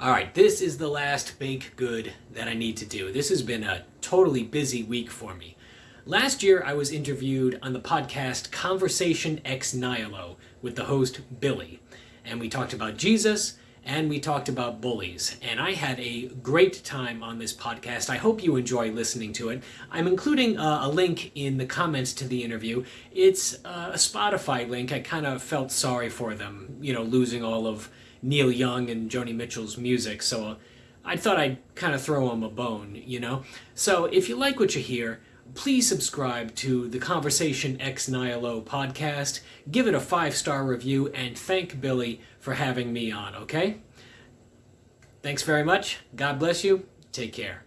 All right, this is the last bank good that I need to do. This has been a totally busy week for me. Last year, I was interviewed on the podcast Conversation Ex Nihilo with the host Billy, and we talked about Jesus and we talked about bullies. And I had a great time on this podcast. I hope you enjoy listening to it. I'm including a, a link in the comments to the interview. It's uh, a Spotify link. I kind of felt sorry for them, you know, losing all of Neil Young and Joni Mitchell's music. So I thought I'd kind of throw him a bone, you know? So if you like what you hear, please subscribe to the Conversation Ex Nihilo podcast, give it a five star review, and thank Billy for having me on, okay? Thanks very much. God bless you. Take care.